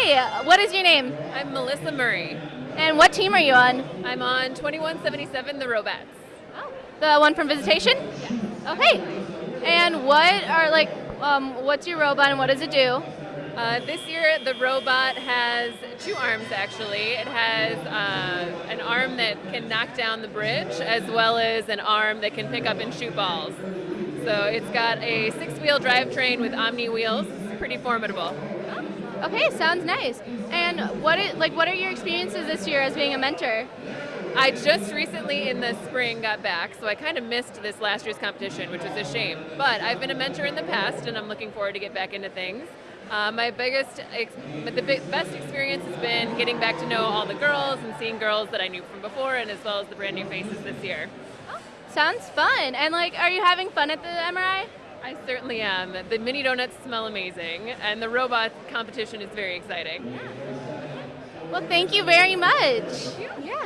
Hi, what is your name? I'm Melissa Murray. And what team are you on? I'm on 2177 The Robettes. Oh, the one from Visitation? Yeah. Okay. And what are like, um, what's your robot and what does it do? Uh, this year, the robot has two arms actually. It has uh, an arm that can knock down the bridge, as well as an arm that can pick up and shoot balls. So it's got a six wheel drivetrain with Omni wheels. It's pretty formidable. Okay, sounds nice. And what it, like what are your experiences this year as being a mentor? I just recently in the spring got back, so I kind of missed this last year's competition, which was a shame. But I've been a mentor in the past, and I'm looking forward to get back into things. Uh, my biggest, ex- the big, best experience has been getting back to know all the girls and seeing girls that I knew from before, and as well as the brand new faces this year. Sounds fun. And like, are you having fun at the MRI? I certainly am. The mini donuts smell amazing, and the robot competition is very exciting. Well, thank you very much. Thank you.